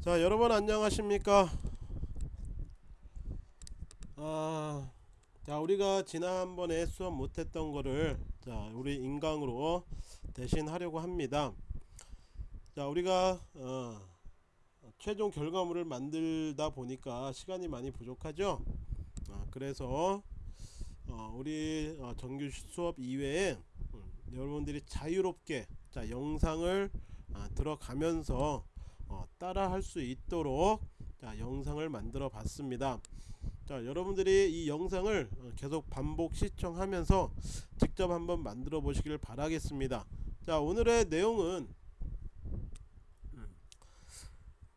자 여러분 안녕하십니까? 아, 자 우리가 지난번에 수업 못했던 거를 자 우리 인강으로 대신 하려고 합니다. 자 우리가 어, 최종 결과물을 만들다 보니까 시간이 많이 부족하죠? 아, 그래서 어, 우리 어, 정규 수업 이외에 음, 여러분들이 자유롭게 자 영상을 아, 들어가면서 어, 따라 할 수 있도록 자, 영상을 만들어 봤습니다. 자 여러분들이 이 영상을 어, 계속 반복 시청하면서 직접 한번 만들어 보시길 바라겠습니다. 자 오늘의 내용은 음,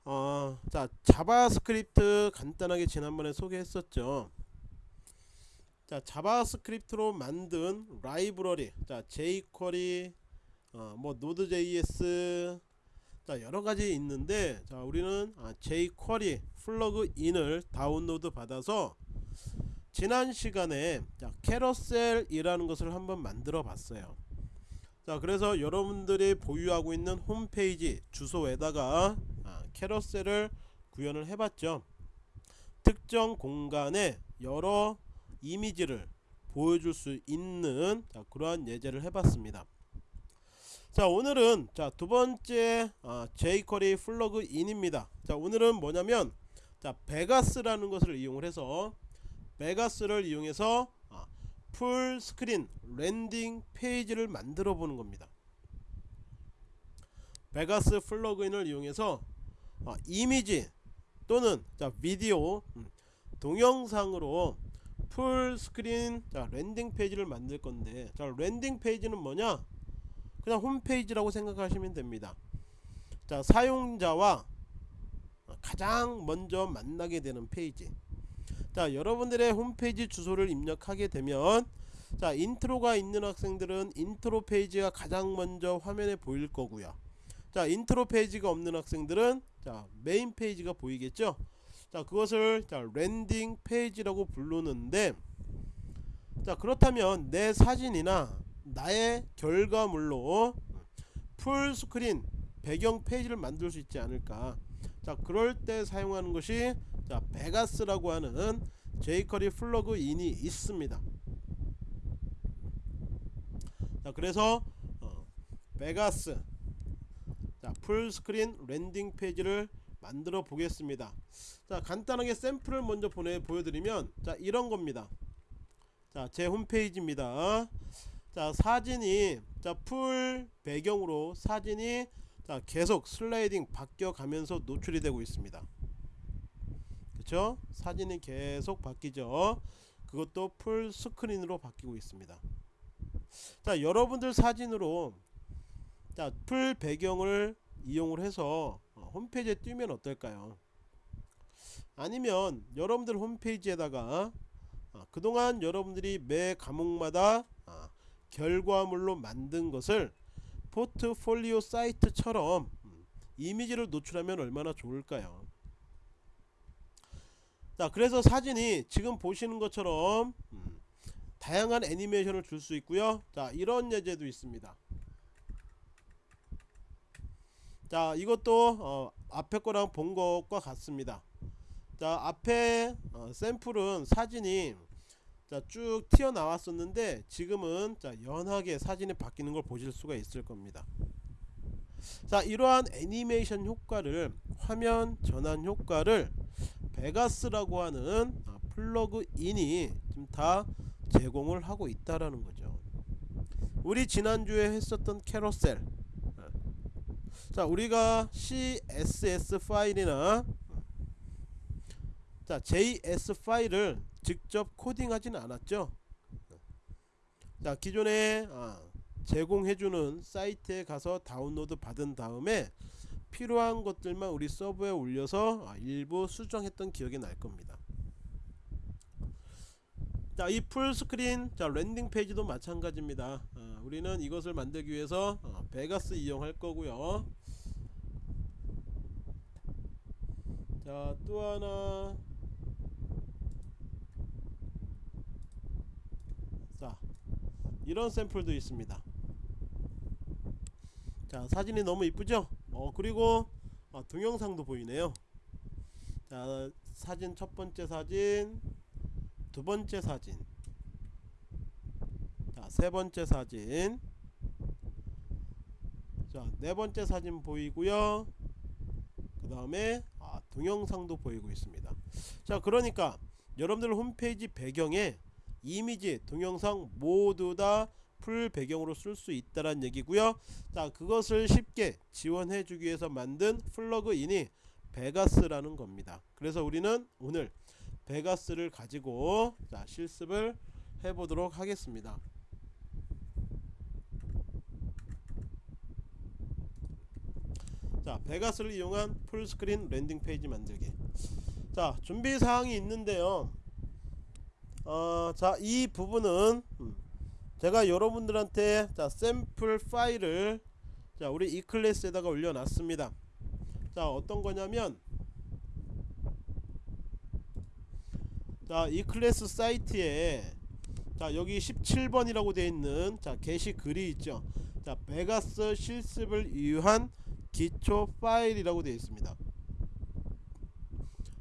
어, 자 자바스크립트 간단하게 지난번에 소개했었죠. 자 자바스크립트로 만든 라이브러리 자 jQuery 어, 뭐 Node.js 자 여러가지 있는데 자 우리는 아, jQuery plug-in을 다운로드 받아서 지난 시간에 자 carousel이라는 것을 한번 만들어 봤어요. 자 그래서 여러분들이 보유하고 있는 홈페이지 주소에다가 아, carousel을 구현을 해봤죠. 특정 공간에 여러 이미지를 보여줄 수 있는 자, 그러한 예제를 해봤습니다 자 오늘은 자 두번째 아, jQuery 플러그 인입니다. 자 오늘은 뭐냐면 자 Vegas라는 것을 이용을 해서 Vegas를 이용해서 아, full screen landing page를 만들어 보는 겁니다. 베가스 플러그인을 이용해서 아, 이미지 또는 자 비디오 음, 동영상으로 full screen 자 landing page를 만들 건데 자 landing page는 뭐냐 그냥 홈페이지라고 생각하시면 됩니다. 자 사용자와 가장 먼저 만나게 되는 페이지. 자 여러분들의 홈페이지 주소를 입력하게 되면 자 인트로가 있는 학생들은 인트로 페이지가 가장 먼저 화면에 보일 거고요. 자 인트로 페이지가 없는 학생들은 자 메인 페이지가 보이겠죠? 자 그것을 자 landing page라고 부르는데 자 그렇다면 내 사진이나 나의 결과물로 full screen 배경 페이지를 만들 수 있지 않을까. 자 그럴 때 사용하는 것이 자 Vegas라고 하는 jQuery 플러그인이 있습니다. 자 그래서 어, 베가스. 자 full screen landing page를 만들어 보겠습니다. 자 간단하게 샘플을 먼저 보내 보여드리면 자 이런 겁니다. 자 제 홈페이지입니다 자 사진이 자 full 배경으로 사진이 자 계속 슬라이딩 바뀌어 가면서 노출이 되고 있습니다. 그쵸? 사진이 계속 바뀌죠. 그것도 full screen으로 바뀌고 있습니다. 자 여러분들 사진으로 자 풀 배경을 이용을 해서 어, 홈페이지에 띄면 어떨까요? 아니면 여러분들 홈페이지에다가 아, 그동안 여러분들이 매 과목마다 아, 결과물로 만든 것을 포트폴리오 사이트처럼 음, 이미지를 노출하면 얼마나 좋을까요? 자 그래서 사진이 지금 보시는 것처럼 음, 다양한 애니메이션을 줄 수 있고요. 자 이런 예제도 있습니다. 자 이것도 어, 앞에 거랑 본 것과 같습니다. 자 앞에 어, 샘플은 사진이 자, 쭉 튀어나왔었는데 지금은 자, 연하게 사진이 바뀌는 걸 보실 수가 있을 겁니다. 자, 이러한 애니메이션 효과를 화면 전환 효과를 Vegas라고 하는 아, 플러그인이 지금 다 제공을 하고 있다라는 거죠. 우리 지난주에 했었던 carousel 자 우리가 CSS 파일이나 자 JS 파일을 직접 코딩하진 않았죠? 자 기존에 아, 제공해주는 사이트에 가서 다운로드 받은 다음에 필요한 것들만 우리 서버에 올려서 아, 일부 수정했던 기억이 날 겁니다. 자 이 full screen 자 landing page도 마찬가지입니다. 아, 우리는 이것을 만들기 위해서 어, 베가스 이용할 거고요. 자 또 하나 이런 샘플도 있습니다. 자 사진이 너무 이쁘죠? 어 그리고 아, 동영상도 보이네요. 자 사진 첫 번째 사진 두 번째 사진. 자 세 번째 사진. 자 네 번째 사진 보이고요. 그 다음에 아, 동영상도 보이고 있습니다. 자 그러니까 여러분들 홈페이지 배경에 이미지 동영상 모두 다 full 배경으로 쓸 수 있다란 얘기고요. 자 그것을 쉽게 지원해 주기 위해서 만든 플러그인이 Vegas라는 겁니다. 그래서 우리는 오늘 Vegas를 가지고 자 실습을 해 보도록 하겠습니다. 자 Vegas를 이용한 full screen landing page 만들기. 자 준비 사항이 있는데요 어, 자 이 부분은 음, 제가 여러분들한테 자 샘플 파일을 자 우리 e-class에다가 올려놨습니다. 자 어떤 거냐면 자 e-class 사이트에 자 여기 17번이라고 되어 있는 자 게시 글이 있죠. 자 베가스 실습을 위한 기초 파일이라고 되어 있습니다.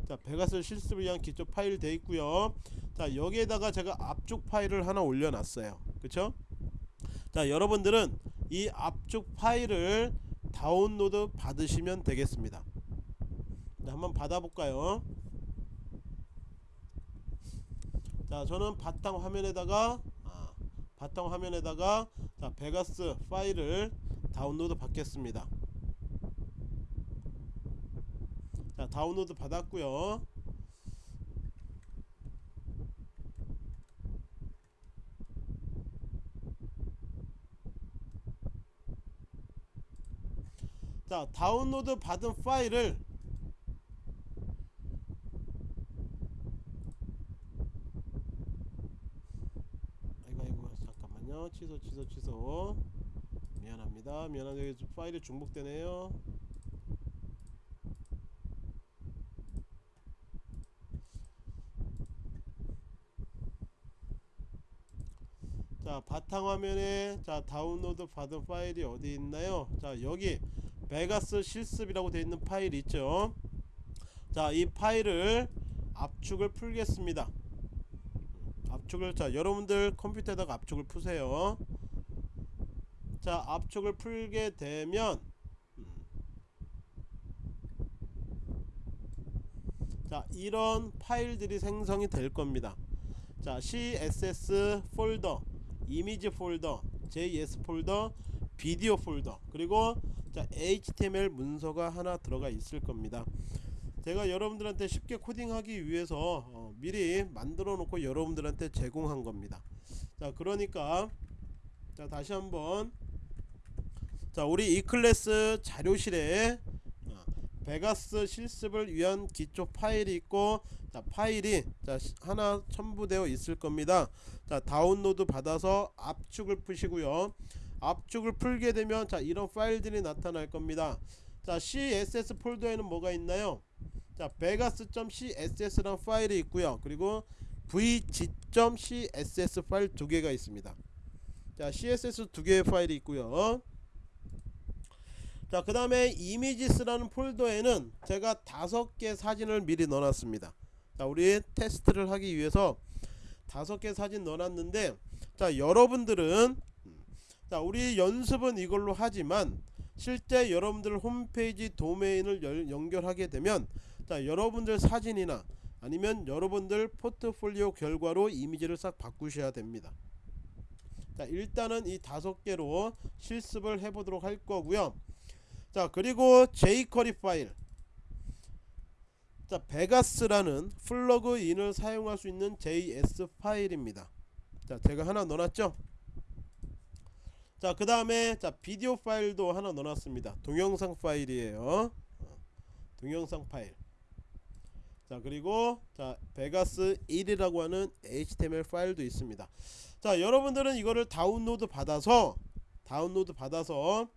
자 베가스 실습을 위한 기초 파일 되어 있고요 자 여기에다가 제가 압축 파일을 하나 올려놨어요. 그쵸? 자 여러분들은 이 압축 파일을 다운로드 받으시면 되겠습니다. 자 한번 받아볼까요? 자 저는 바탕 화면에다가 아, 바탕 화면에다가 자 베가스 파일을 다운로드 받겠습니다. 자 다운로드 받았고요 자 다운로드 받은 파일을 아이고 아이고 잠깐만요. 취소 취소 취소. 미안합니다. 미안한데 파일이 중복되네요. 자 바탕화면에 자 다운로드 받은 파일이 어디 있나요? 자 여기 베가스 실습이라고 되어 있는 파일 있죠. 자 이 파일을 압축을 풀겠습니다. 압축을 자 여러분들 컴퓨터에다가 압축을 푸세요. 자 압축을 풀게 되면 자 이런 파일들이 생성이 될 겁니다. 자 CSS 폴더 이미지 폴더 JS 폴더 비디오 폴더 그리고 자 HTML 문서가 하나 들어가 있을 겁니다. 제가 여러분들한테 쉽게 코딩하기 위해서 어, 미리 만들어 놓고 여러분들한테 제공한 겁니다. 자 그러니까 자 다시 한번. 자 우리 e-class 자료실에 어, 베가스 실습을 위한 기초 파일이 있고 자 파일이 자 하나 첨부되어 있을 겁니다. 자 다운로드 받아서 압축을 푸시고요 압축을 풀게 되면 자 이런 파일들이 나타날 겁니다. 자 CSS 폴더에는 뭐가 있나요? 자 vegas.css라는 파일이 있고요. 그리고 vg.css 파일 두 개가 있습니다. 자 css 두 개의 파일이 있고요. 자그 다음에 이미지스라는 폴더에는 제가 다섯 개 사진을 미리 넣어놨습니다. 자 우리 테스트를 하기 위해서 다섯 개 사진 넣어놨는데 자 여러분들은 자 우리 연습은 이걸로 하지만 실제 여러분들 홈페이지 도메인을 열, 연결하게 되면 자 여러분들 사진이나 아니면 여러분들 포트폴리오 결과로 이미지를 싹 바꾸셔야 됩니다. 자 일단은 이 다섯 개로 실습을 해 보도록 할 거고요. 자 그리고 jQuery 파일. 자 Vegas라는 플러그인을 사용할 수 있는 JS 파일입니다. 자 제가 하나 넣어놨죠 자 그 다음에 자 비디오 파일도 하나 넣어놨습니다. 동영상 파일이에요. 어, 동영상 파일. 자 그리고 자 베가스 1이라고 하는 HTML 파일도 있습니다. 자 여러분들은 이거를 다운로드 받아서 다운로드 받아서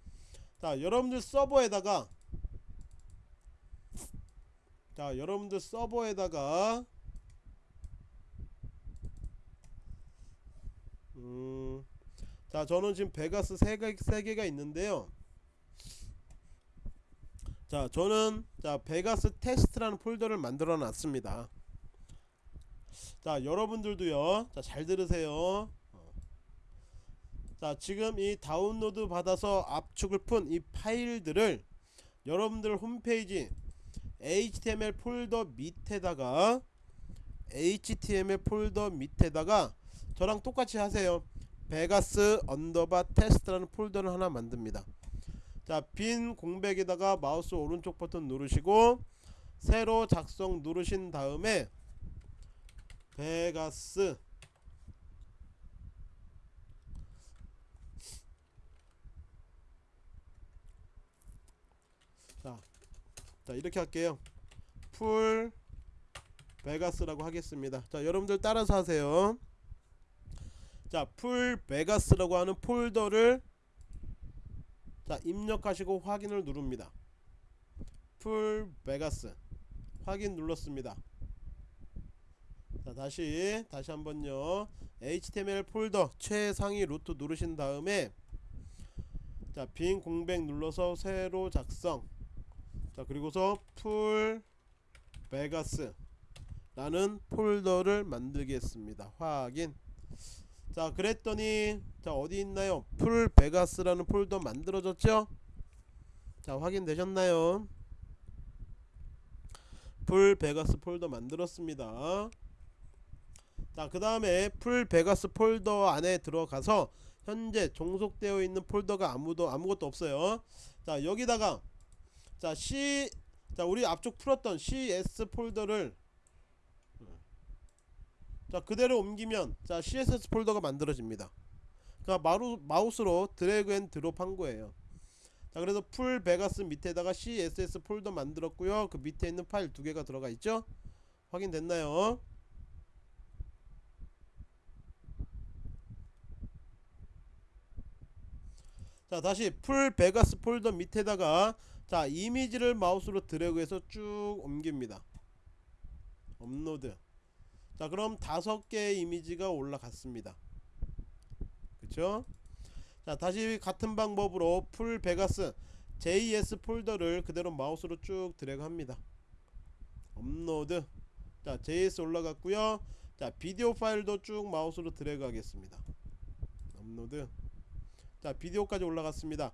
자 여러분들 서버에다가 자 여러분들 서버에다가 음, 자 저는 지금 베가스 3개, 3개가 있는데요. 자 저는 자 베가스 테스트라는 폴더를 만들어 놨습니다. 자 여러분들도요 자 잘 들으세요. 어. 자 지금 이 다운로드 받아서 압축을 푼 이 파일들을 여러분들 홈페이지 HTML 폴더 밑에다가 HTML 폴더 밑에다가 저랑 똑같이 하세요 Vegas underbar 테스트라는 폴더를 하나 만듭니다. 자 빈 공백에다가 마우스 오른쪽 버튼 누르시고 새로 작성 누르신 다음에 베가스 자, 자 이렇게 할게요. full Vegas라고 하겠습니다. 자 여러분들 따라서 하세요 자 full Vegas라고 하는 폴더를 자 입력하시고 확인을 누릅니다. full Vegas. 확인 눌렀습니다. 자 다시 다시 한번요. HTML 폴더 최상위 루트 누르신 다음에 자 빈 공백 눌러서 새로 작성. 자 그리고서 full Vegas 라는 폴더를 만들겠습니다. 확인 자 그랬더니 자 어디 있나요? full Vegas라는 폴더 만들어졌죠? 자 확인되셨나요? full Vegas 폴더 만들었습니다. 자 그 다음에 full Vegas 폴더 안에 들어가서 현재 종속되어 있는 폴더가 아무도 아무것도 없어요. 자 여기다가 자 C 자 우리 압축 풀었던 CS 폴더를 자 그대로 옮기면 자 CSS 폴더가 만들어집니다. 그러니까 마루, 마우스로 drag and drop 한 거예요. 자 그래서 full Vegas 밑에다가 CSS 폴더 만들었고요. 그 밑에 있는 파일 두 개가 들어가 있죠? 확인됐나요? 자 다시 full Vegas 폴더 밑에다가 자 이미지를 마우스로 드래그해서 쭉 옮깁니다. 업로드 자 그럼 다섯 개의 이미지가 올라갔습니다. 그쵸? 자 다시 같은 방법으로 full Vegas JS 폴더를 그대로 마우스로 쭉 드래그 합니다. 업로드. 자 JS 올라갔고요. 자 비디오 파일도 쭉 마우스로 드래그 하겠습니다. 업로드. 자 비디오까지 올라갔습니다.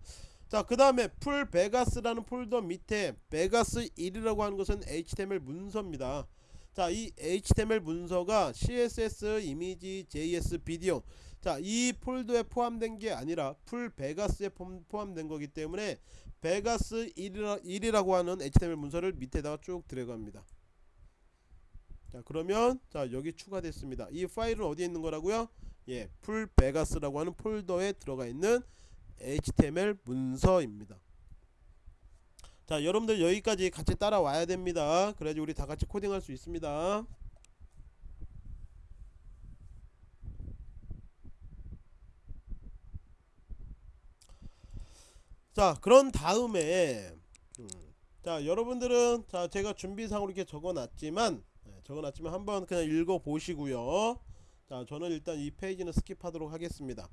자 그 다음에 full Vegas라는 폴더 밑에 베가스 1이라고 하는 것은 HTML 문서입니다 자 이 HTML 문서가 CSS 이미지 JS 비디오. 자 이 폴더에 포함된 게 아니라 full Vegas에 포함된 거기 때문에 베가스 1이라, 1이라고 하는 HTML 문서를 밑에다가 쭉 합니다. 자 그러면 자 여기 추가됐습니다. 이 파일은 어디에 있는 거라고요? 예 full Vegas라고 하는 폴더에 들어가 있는 HTML 문서입니다 자 여러분들 여기까지 같이 따라와야 됩니다. 그래야지 우리 다 같이 코딩할 수 있습니다. 자 그런 다음에 음, 자 여러분들은 자 제가 준비상으로 이렇게 적어놨지만 네, 적어놨지만 한번 그냥 읽어 보시고요. 자 저는 일단 이 페이지는 skip하도록 하겠습니다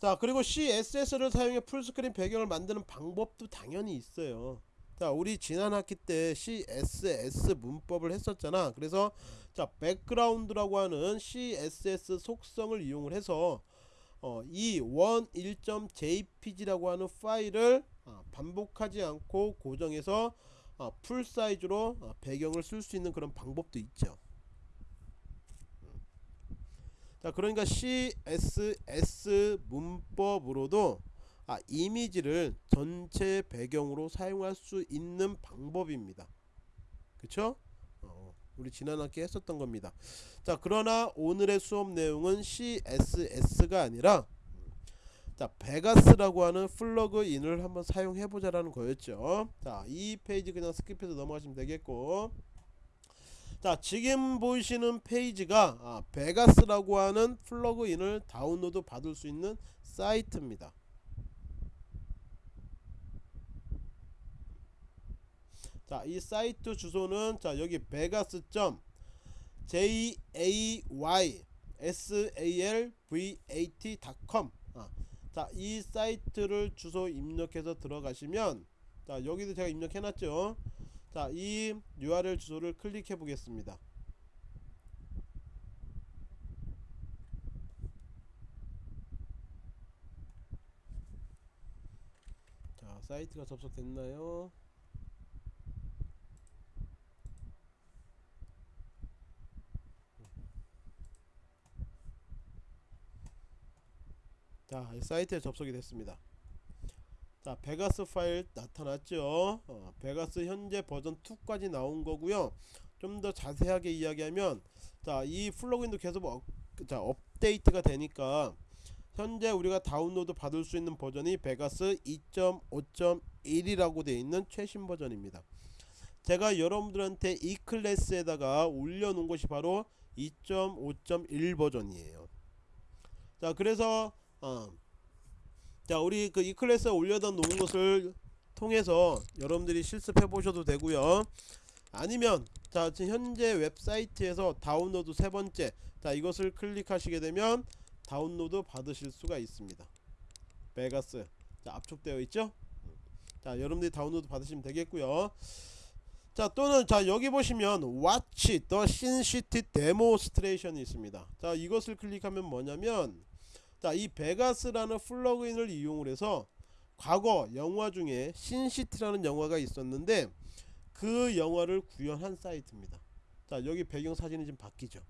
자 그리고 CSS를 사용해 full screen 배경을 만드는 방법도 당연히 있어요. 자 우리 지난 학기 때 CSS 문법을 했었잖아. 그래서 자 백그라운드라고 하는 CSS 속성을 이용을 해서 어, 이 원 1.jpg라고 하는 파일을 어, 반복하지 않고 고정해서 어, full size로 어, 배경을 쓸 수 있는 그런 방법도 있죠 자 그러니까 CSS 문법으로도 아, 이미지를 전체 배경으로 사용할 수 있는 방법입니다. 그쵸? 어, 우리 지난 학기 했었던 겁니다. 자 그러나 오늘의 수업 내용은 CSS가 아니라 자 Vegas라고 하는 플러그인을 한번 사용해 보자 라는 거였죠. 자 이 페이지 그냥 skip해서 넘어가시면 되겠고 자 지금 보시는 페이지가 아, Vegas라고 하는 플러그인을 다운로드 받을 수 있는 사이트입니다. 자 이 사이트 주소는 자 여기 베가스 점 jaysalvat.com 아, 자 이 사이트를 주소 입력해서 들어가시면 자 여기도 제가 입력해 놨죠 자 이 URL 주소를 클릭해 보겠습니다. 자 사이트가 접속됐나요? 자 사이트에 접속이 됐습니다 자 베가스 파일 나타났죠? 어, 베가스 현재 버전 2까지 나온 거고요. 좀 더 자세하게 이야기하면 자 이 플러그인도 계속 업, 자, 업데이트가 되니까 현재 우리가 다운로드 받을 수 있는 버전이 베가스 2.5.1이라고 되어 있는 최신 버전입니다. 제가 여러분들한테 e클래스에다가 올려놓은 것이 바로 2.5.1 버전이에요. 자 그래서 어, 자 우리 그 e클래스에 올려다 놓은 것을 통해서 여러분들이 실습해 보셔도 되고요. 아니면 자 지금 현재 웹사이트에서 다운로드 세 번째 자 이것을 클릭하시게 되면 다운로드 받으실 수가 있습니다. 베가스. 자 압축되어 있죠? 자 여러분들이 다운로드 받으시면 되겠고요. 자 또는 자 여기 보시면 Watch the Sin City Demonstration이 있습니다. 자 이것을 클릭하면 뭐냐면 자 이 베가스라는 플러그인을 이용을 해서 과거 영화 중에 신시티라는 영화가 있었는데 그 영화를 구현한 사이트입니다. 자 여기 배경 사진이 좀 바뀌죠.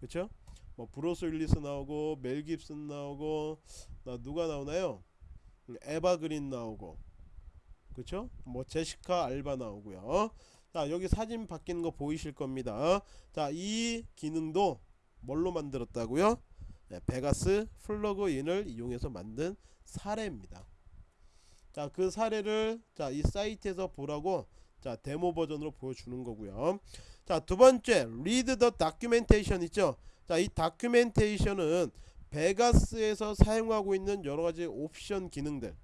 그쵸? 뭐 브루스 윌리스 나오고 멜 깁슨 나오고 나 누가 나오나요? 에바 그린 나오고. 그쵸? 뭐 제시카 알바 나오고요. 자 여기 사진 바뀌는 거 보이실 겁니다. 자 이 기능도 뭘로 만들었다고요 네, 베가스 플러그인을 이용해서 만든 사례입니다. 자 그 사례를 자 이 사이트에서 보라고 자 데모 버전으로 보여주는 거고요. 자 두 번째 read the documentation 있죠? 자 이 다큐멘테이션은 베가스에서 사용하고 있는 여러 가지 옵션 기능들.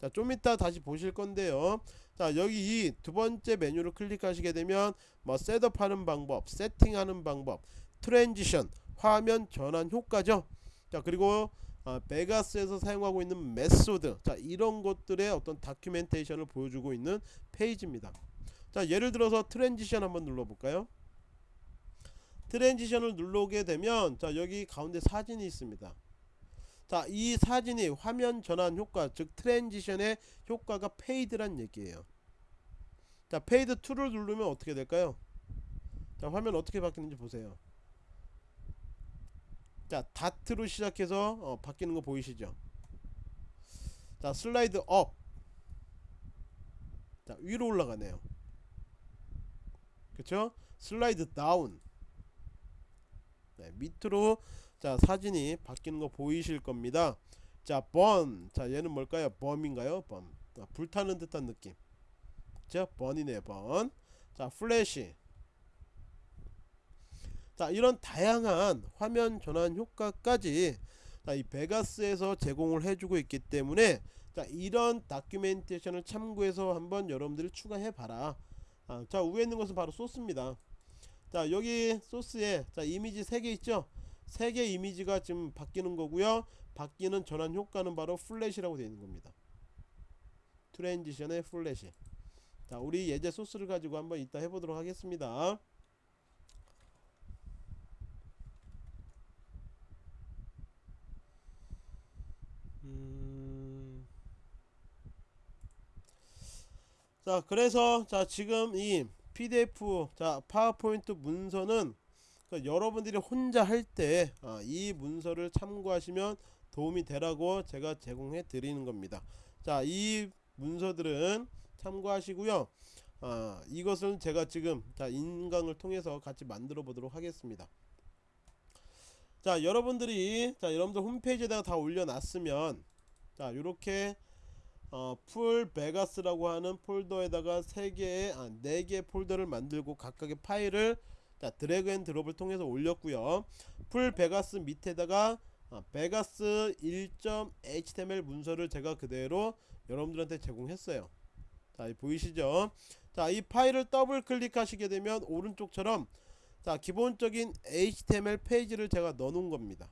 자 좀 이따 다시 보실 건데요. 자 여기 이 두 번째 메뉴를 클릭하시게 되면 뭐 setup 하는 방법 세팅하는 방법 transition 화면 전환 효과죠. 자 그리고 아, 베가스에서 사용하고 있는 method. 자 이런 것들의 어떤 documentation을 보여주고 있는 페이지입니다. 자 예를 들어서 transition 한번 눌러볼까요? transition을 눌러보게 되면 자 여기 가운데 사진이 있습니다. 자 이 사진이 화면 전환 효과 즉 transition의 효과가 fade란 얘기예요. 자 fade 2를 누르면 어떻게 될까요? 자 화면 어떻게 바뀌는지 보세요 자 다트로 시작해서 어, 바뀌는 거 보이시죠? 자 slide up. 자, 위로 올라가네요. 그쵸? slide down. 네, 밑으로 자 사진이 바뀌는 거 보이실 겁니다. 자 burn. 자 얘는 뭘까요? 범인가요? 범. 자, 불타는 듯한 느낌. 자 burn이네 burn 자 flash 자 이런 다양한 화면 전환 효과까지 자, 이 베가스에서 제공을 해주고 있기 때문에 자 이런 documentation을 참고해서 한번 여러분들이 추가해 봐라. 아, 자 위에 있는 것은 바로 소스입니다. 자 여기 소스에 자 이미지 3개 있죠? 3개 이미지가 지금 바뀌는 거고요. 바뀌는 전환 효과는 바로 flash라고 되어 있는 겁니다. transition의 flash. 자 우리 예제 소스를 가지고 한번 이따 해보도록 하겠습니다 음... 자 그래서 자 지금 이 pdf 자 파워포인트 문서는 그 여러분들이 혼자 할 때이 문서를 참고하시면 도움이 되라고 제가 제공해 드리는 겁니다. 자이 문서들은 참고하시고요. 아, 이것은 제가 지금 자 인강을 통해서 같이 만들어 보도록 하겠습니다 자 여러분들이 자 여러분들 홈페이지에다가 다 올려놨으면 자 요렇게 어, full 베가스라고 하는 폴더에다가 3개의 아, 4개의 폴더를 만들고 각각의 파일을 자 drag and drop을 통해서 올렸고요. full 베가스 밑에다가 어, 베가스 1.html 문서를 제가 그대로 여러분들한테 제공했어요. 자 보이시죠? 자 이 파일을 더블 클릭하시게 되면 오른쪽처럼 자 기본적인 HTML 페이지를 제가 넣어 놓은 겁니다.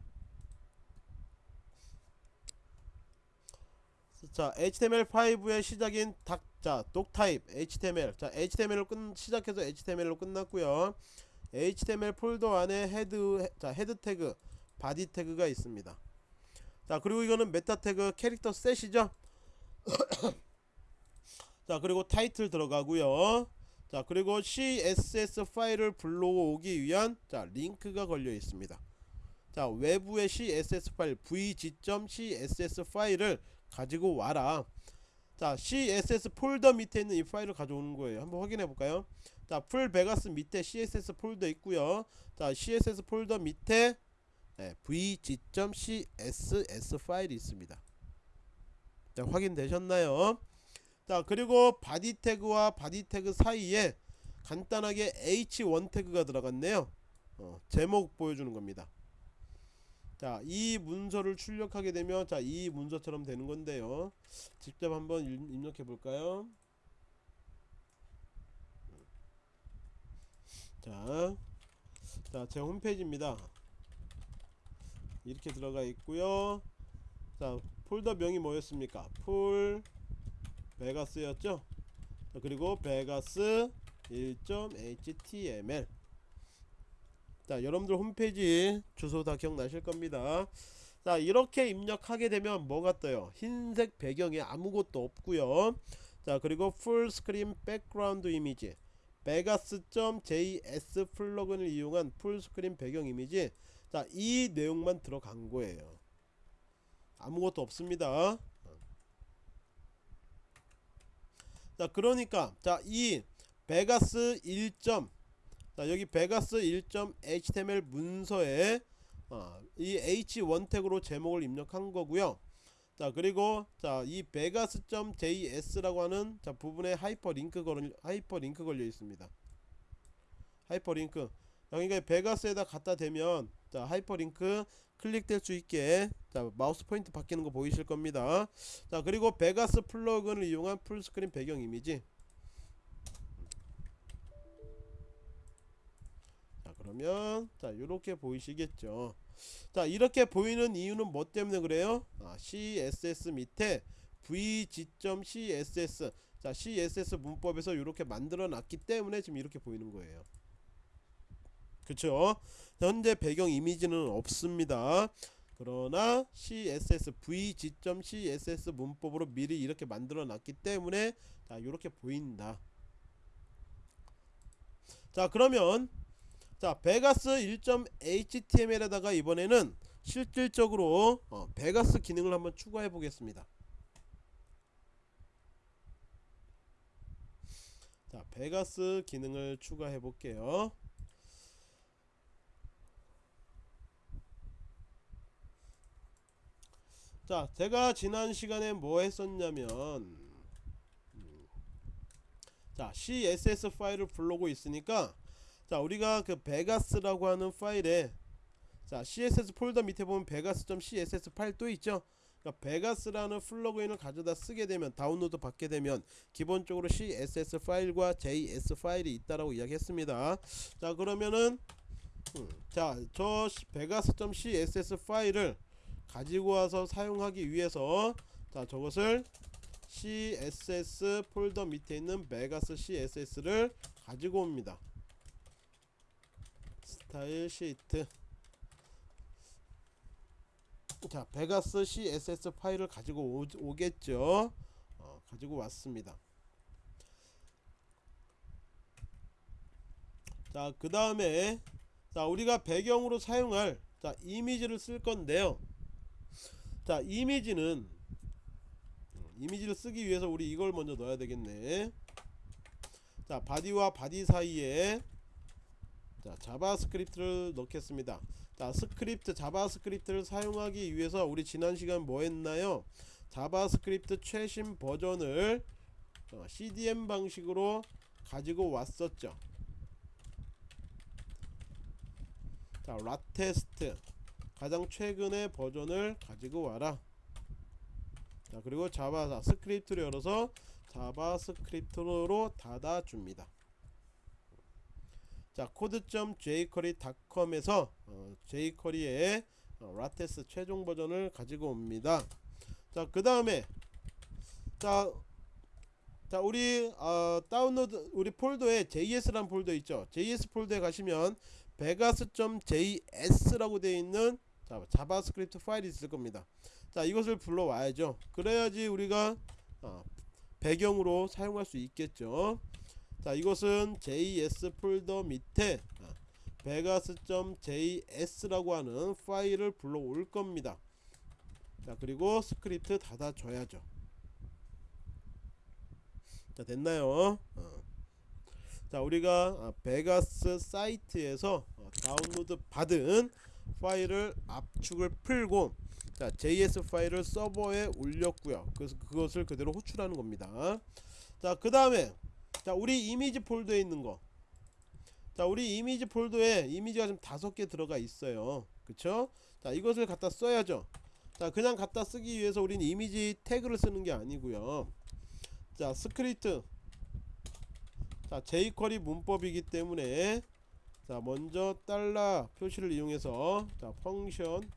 자 HTML5의 시작인 doc, 자 doctype HTML. 자 HTML로 끝 시작해서 HTML로 끝났고요. HTML 폴더 안에 head he- 자 head 태그 body 태그가 있습니다. 자 그리고 이거는 meta 태그 character set이죠? 자 그리고 타이틀 들어가고요 자 그리고 CSS 파일을 불러오기 위한 자 링크가 걸려 있습니다. 자 외부의 CSS 파일 vg.css 파일을 가지고 와라. 자 CSS 폴더 밑에 있는 이 파일을 가져오는 거예요. 한번 확인해 볼까요? 자 full 베가스 밑에 CSS 폴더 있고요. 자 CSS 폴더 밑에 네, vg.css 파일이 있습니다. 자 확인되셨나요 자 그리고 body 태그와 body 태그 사이에 간단하게 h1 태그가 들어갔네요 어, 제목 보여주는 겁니다 자 이 문서를 출력하게 되면 자 이 문서처럼 되는 건데요 직접 한번 일- 입력해 볼까요 자, 자, 제 홈페이지입니다. 이렇게 들어가 있고요. 자, 폴더 명이 뭐였습니까? full 베가스였죠? 자, 그리고 베가스 1.html 자, 여러분들 홈페이지 주소 다 기억나실 겁니다. 자, 이렇게 입력하게 되면 뭐가 떠요? 흰색 배경에 아무것도 없고요. 자, 그리고 full screen background image vegas.js 플러그인을 이용한 full screen 배경 이미지 자 이 내용만 들어간 거예요 아무것도 없습니다 자 그러니까 자 이 베가스 1. 자 여기 베가스 1.html 문서에 어, 이 h1 태그로 제목을 입력한 거고요 자 그리고 자 이 vegas.js라고 하는 자 부분에 하이퍼링크 걸려 하이퍼링크 걸려 있습니다. 하이퍼링크 그러니까 베가스에다 갖다 대면 자 하이퍼링크 클릭될 수 있게 자 마우스 포인트 바뀌는 거 보이실 겁니다. 자 그리고 베가스 플러그인을 이용한 풀스크린 배경 이미지 자 그러면 자 이렇게 보이시겠죠. 자 이렇게 보이는 이유는 뭐 때문에 그래요? 아, CSS 밑에 vg.css 자 CSS 문법에서 이렇게 만들어 놨기 때문에 지금 이렇게 보이는 거예요. 그쵸? 현재 배경 이미지는 없습니다. 그러나 CSS vg.css 문법으로 미리 이렇게 만들어 놨기 때문에 자 이렇게 보인다. 자 그러면 자 베가스 1.html에다가 이번에는 실질적으로 어, 베가스 기능을 한번 추가해 보겠습니다 자 베가스 기능을 추가해 볼게요 자 제가 지난 시간에 뭐 했었냐면 음, 자 css 파일을 불러오고 있으니까 자 우리가 그 베가스라고 하는 파일에 자 css 폴더 밑에 보면 vegas.css 파일 또 있죠? 그러니까 베가스라는 플러그인을 가져다 쓰게 되면 다운로드 받게 되면 기본적으로 css 파일과 js 파일이 있다라고 이야기했습니다. 자 그러면은 음, 자저 vegas.css 파일을 가지고 와서 사용하기 위해서 자 저것을 css 폴더 밑에 있는 vegas css를 가지고 옵니다. style sheet. 자 vegas css 파일을 가지고 오, 겠죠? 어, 가지고 왔습니다. 자 그 다음에 자 우리가 배경으로 사용할 자 이미지를 쓸 건데요 자 이미지는 음, 이미지를 쓰기 위해서 우리 이걸 먼저 넣어야 되겠네. 자 body와 body 사이에 자 JavaScript를 넣겠습니다. 자 스크립트 JavaScript를 사용하기 위해서 우리 지난 시간 뭐 했나요? JavaScript 최신 버전을 어, CDN 방식으로 가지고 왔었죠. 자 latest 가장 최근의 버전을 가지고 와라. 자 그리고 자바 자, 스크립트를 열어서 JavaScript로 닫아줍니다. 자 code.jquery.com에서 어, jquery의 어, latest 최종 버전을 가지고 옵니다. 자 그 다음에 자, 자 우리 어, 다운로드 우리 폴더에 JS라는 폴더 있죠. JS 폴더에 가시면 vegas.js라고 되어 있는 자, JavaScript 파일이 있을 겁니다. 자 이것을 불러와야죠. 그래야지 우리가 어, 배경으로 사용할 수 있겠죠. 자 이것은 JS 폴더 밑에 어, vegas.js라고 하는 파일을 불러올 겁니다. 자 그리고 스크립트 닫아줘야죠. 자 됐나요? 어. 자 우리가 아, 베가스 사이트에서 어, 다운로드 받은 파일을 압축을 풀고 자 JS 파일을 서버에 올렸고요. 그래서 그것을 그대로 호출하는 겁니다. 자 그 다음에 자 우리 이미지 폴더에 있는 거. 자 우리 이미지 폴더에 이미지가 좀 다섯 개 들어가 있어요. 그쵸? 자 이것을 갖다 써야죠. 자 그냥 갖다 쓰기 위해서 우리는 이미지 태그를 쓰는 게 아니고요. 자 스크립트 자 jQuery 문법이기 때문에 자 먼저 달러 표시를 이용해서 자 function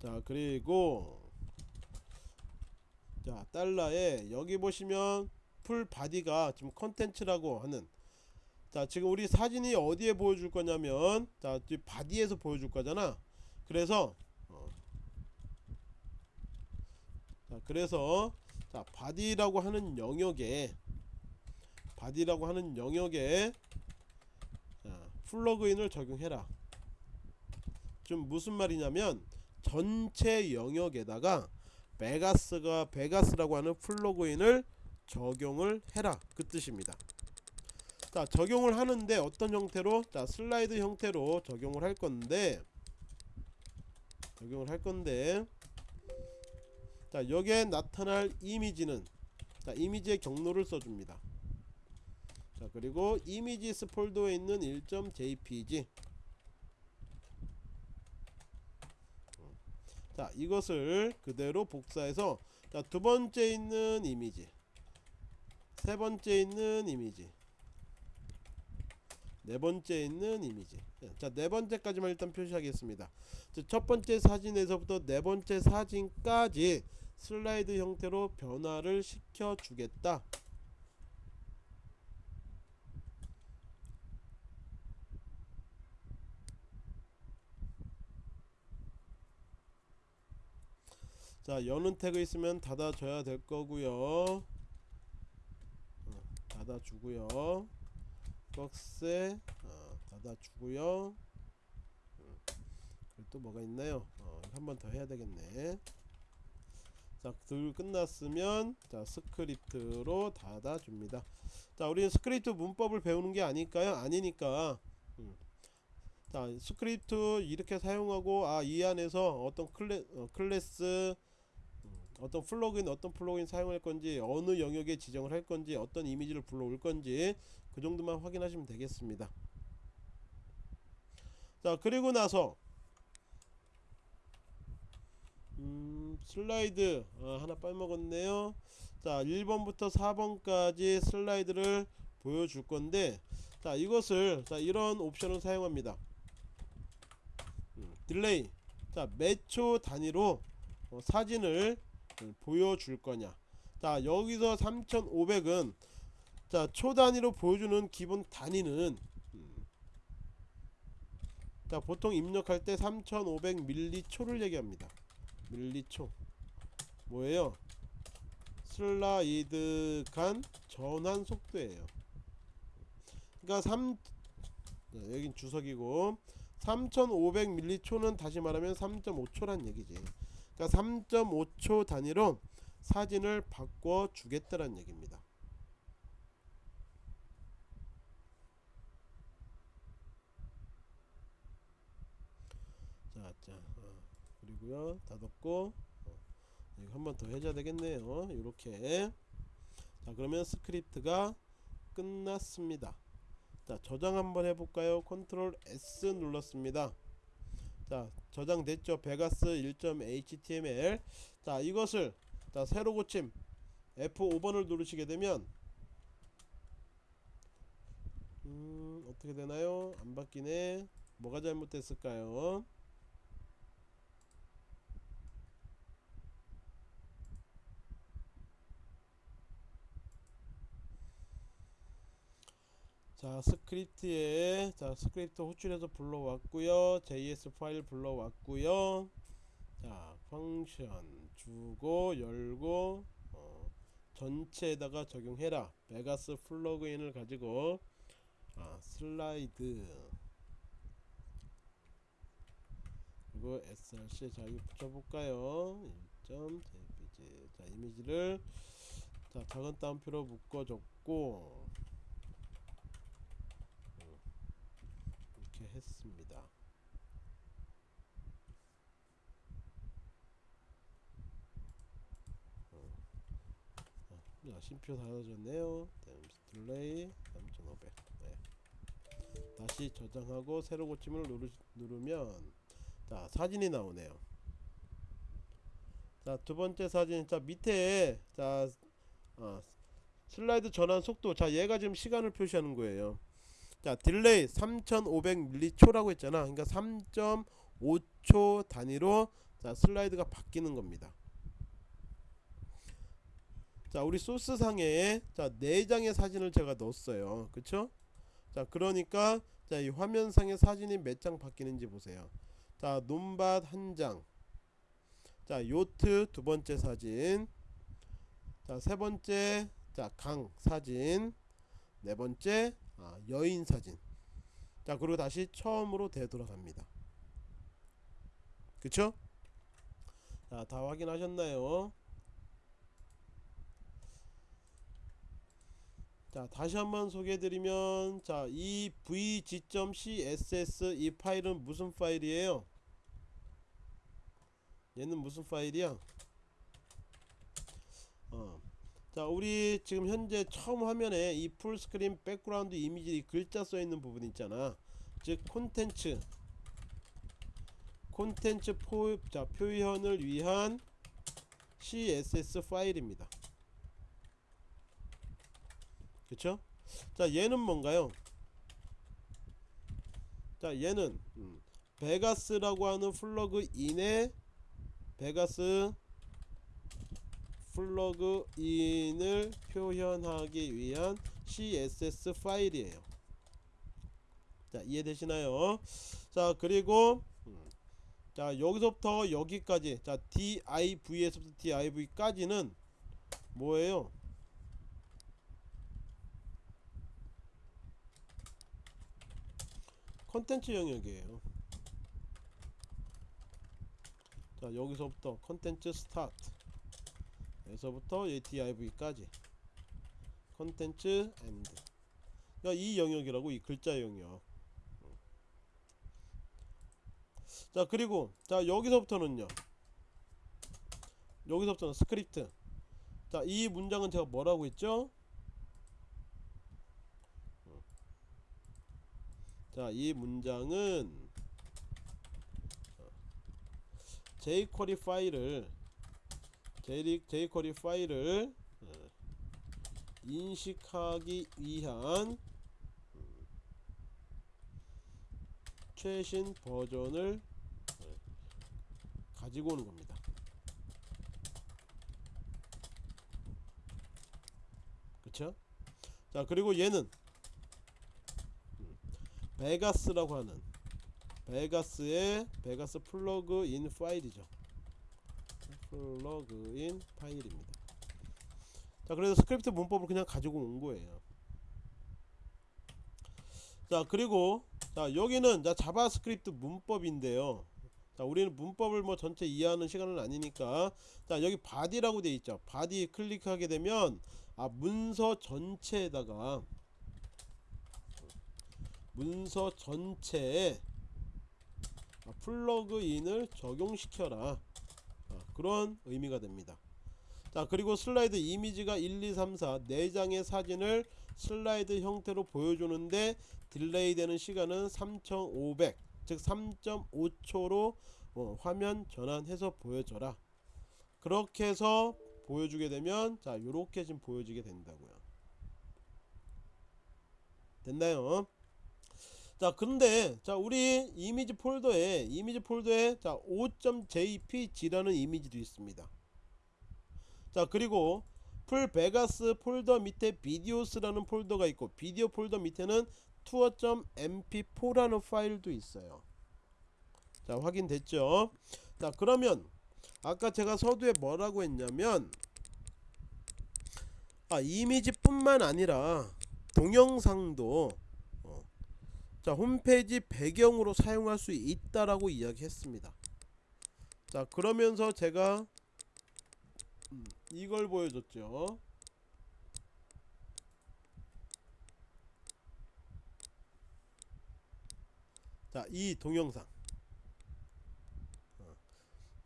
자 그리고 자 달러에 여기 보시면 full body가 지금 컨텐츠라고 하는 자 지금 우리 사진이 어디에 보여줄 거냐면 자 body에서 보여줄 거잖아 그래서 어. 자 그래서 자 body라고 하는 영역에 body라고 하는 영역에 자, plugin을 적용해라. 좀 무슨 말이냐면 전체 영역에다가 베가스가 베가스라고 하는 플러그인을 적용을 해라. 그 뜻입니다. 자 적용을 하는데 어떤 형태로? 자 슬라이드 형태로 적용을 할 건데 적용을 할 건데 자 여기에 나타날 이미지는 자 이미지의 경로를 써줍니다. 자 그리고 이미지스 폴더에 있는 1.jpg 자 이것을 그대로 복사해서 자 두번째 있는 이미지 세 번째 있는 이미지 네 번째 있는 이미지. 자 네 번째까지만 일단 표시하겠습니다. 첫 번째 사진에서부터 네 번째 사진까지 슬라이드 형태로 변화를 시켜 주겠다. 자 여는 태그 있으면 닫아줘야 될 거고요. 어, 닫아주고요. 박스에 어, 닫아주고요. 음, 또 뭐가 있나요? 어, 한 번 더 해야 되겠네 자둘 끝났으면 자 스크립트로 닫아줍니다. 자 우리는 스크립트 문법을 배우는 게 아닐까요? 아니니까. 음. 자 스크립트 이렇게 사용하고 아 이 안에서 어떤 클래, 어, 클래스 어떤 plugin 어떤 plugin 사용할 건지 어느 영역에 지정을 할 건지 어떤 이미지를 불러올 건지 그 정도만 확인하시면 되겠습니다. 자 그리고 나서 음, 슬라이드 아, 하나 빼먹었네요. 자 1번부터 4번까지 슬라이드를 보여줄 건데 자 이것을 자 이런 옵션을 사용합니다. 음, delay. 자 몇 초 단위로 어, 사진을 보여줄 거냐. 자 여기서 3500은 자 초 단위로 보여주는 기본 단위는 음, 자 보통 입력할 때 3500밀리초를 얘기합니다 밀리초. 뭐예요? 슬라이드 간 전환 속도예요. 그러니까 3 여긴 주석이고 3500밀리초는 다시 말하면 3.5초란 얘기지. 그러니까 3.5초 단위로 사진을 바꿔 주겠다는 얘기입니다. 자, 자, 어, 그리고요 닫았고 어, 한번 더 해줘야 되겠네요. 이렇게 자 그러면 스크립트가 끝났습니다. 자 저장 한번 해볼까요? control S 눌렀습니다. 자 저장됐죠 베가스 1.html 자 이것을 자 새로 고침 F5번을 누르시게 되면 음 어떻게 되나요 안 바뀌네 뭐가 잘못됐을까요 자 스크립트에 자 스크립트 호출해서 불러왔고요. JS 파일 불러왔고요. 자 function 주고 열고 어, 전체에다가 적용해라. vegas plugin을 가지고 아, 슬라이드. 그리고 src 자 이거 붙여볼까요? 1.jpg 자 이미지를 자 작은 따옴표로 묶어줬고 음, 이렇게 했습니다. 어, 자, 쉼표 달아졌네요. delay 3500 네. 다시 저장하고 새로 고침을 누르, 누르면 자 사진이 나오네요. 자 두 번째 사진. 자 밑에 자 어, 슬라이드 전환 속도. 자 얘가 지금 시간을 표시하는 거예요 자 delay 3500m초라고 했잖아. 그러니까 3.5초 단위로 자 슬라이드가 바뀌는 겁니다. 자 우리 소스 상에 자 4장의 사진을 제가 넣었어요. 그쵸? 자 그러니까 자 이 화면상의 사진이 몇 장 바뀌는지 보세요. 자 논밭 한장. 자 요트 두 번째 사진. 자 세 번째 자 강 사진. 네 번째 아, 여인 사진. 자 그리고 다시 처음으로 되돌아갑니다. 그쵸? 자다 확인하셨나요? 자 다시 한번 소개해드리면 자이 vg.css 이 파일은 무슨 파일이에요? 얘는 무슨 파일이야? 어. 자 우리 지금 현재 처음 화면에 이 full screen background image 이 글자 써있는 부분 있잖아. 즉 콘텐츠. 콘텐츠 포, 자, 표현을 위한 css 파일입니다. 그쵸? 자 얘는 뭔가요? 자 얘는 음, 베가스라고 하는 플러그인에 베가스 플러그인을 표현하기 위한 css 파일이에요. 자 이해되시나요? 자 그리고 음, 자 여기서부터 여기까지 자 div에서부터 div까지는 뭐예요? 컨텐츠 영역이에요. 자 여기서부터 content start 에서부터 div까지. content end. 이 영역이라고? 이 글자 영역. 자 그리고 자 여기서부터는요. 여기서부터는 스크립트. 자 이 문장은 제가 뭐라고 했죠? 자 이 문장은 jQuery 파일을 jQuery 파일을 어, 인식하기 위한 음, 최신 버전을 어, 가지고 오는 겁니다. 그쵸? 자 그리고 얘는 음, Vegas라고 하는 Vegas의 Vegas 플러그인 파일이죠. 플러그인 파일입니다. 자, 그래서 스크립트 문법을 그냥 가지고 온 거예요. 자, 그리고 자, 여기는 자, 자바스크립트 문법인데요. 자, 우리는 문법을 뭐 전체 이해하는 시간은 아니니까 자, 여기 body라고 되어 있죠. body 클릭하게 되면 아, 문서 전체에다가 문서 전체에 아, 플러그인을 적용시켜라 아, 그런 의미가 됩니다. 자 그리고 슬라이드 이미지가 1 2 3 4 4장의 사진을 슬라이드 형태로 보여주는데 delay 되는 시간은 3500 즉 3.5초로 어, 화면 전환해서 보여줘라. 그렇게 해서 보여주게 되면 자 요렇게 지금 보여지게 된다고요. 됐나요 자 근데 자 우리 이미지 폴더에 이미지 폴더에 자 5.jpg라는 이미지도 있습니다 자 그리고 full Vegas 폴더 밑에 videos라는 폴더가 있고 비디오 폴더 밑에는 투어.mp4라는 파일도 있어요. 자 확인됐죠? 자 그러면 아까 제가 서두에 뭐라고 했냐면 아 이미지 뿐만 아니라 동영상도 어, 자 홈페이지 배경으로 사용할 수 있다라고 이야기했습니다. 자 그러면서 제가 음, 이걸 보여줬죠. 자, 이 동영상. 어.